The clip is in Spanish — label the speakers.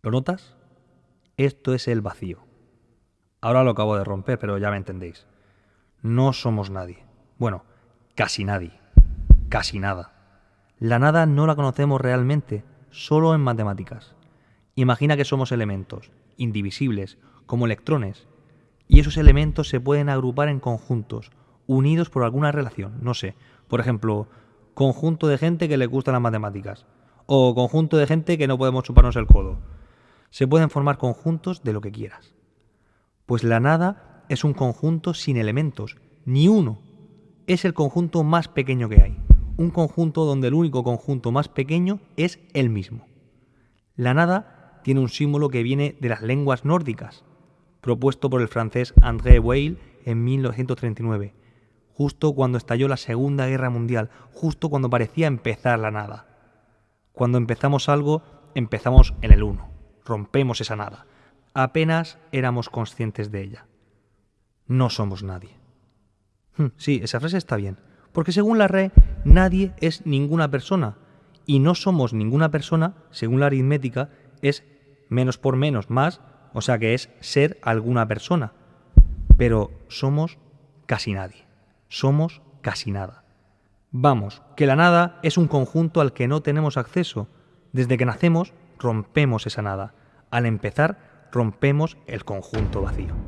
Speaker 1: ¿Lo notas? Esto es el vacío. Ahora lo acabo de romper, pero ya me entendéis. No somos nadie. Bueno, casi nadie. Casi nada. La nada no la conocemos realmente, solo en matemáticas. Imagina que somos elementos, indivisibles, como electrones, y esos elementos se pueden agrupar en conjuntos, unidos por alguna relación, no sé, por ejemplo, conjunto de gente que le gustan las matemáticas, o conjunto de gente que no podemos chuparnos el codo. Se pueden formar conjuntos de lo que quieras. Pues la nada es un conjunto sin elementos, ni uno. Es el conjunto más pequeño que hay. Un conjunto donde el único conjunto más pequeño es el mismo. La nada tiene un símbolo que viene de las lenguas nórdicas, propuesto por el francés André Weil en 1939, justo cuando estalló la Segunda Guerra Mundial, justo cuando parecía empezar la nada. Cuando empezamos algo, empezamos en el uno, rompemos esa nada apenas éramos conscientes de ella. No somos nadie. Hmm, sí, esa frase está bien, porque según la RE, nadie es ninguna persona, y no somos ninguna persona, según la aritmética, es menos por menos más, o sea que es ser alguna persona. Pero somos casi nadie, somos casi nada. Vamos, que la nada es un conjunto al que no tenemos acceso. Desde que nacemos, rompemos esa nada. Al empezar, rompemos el conjunto vacío.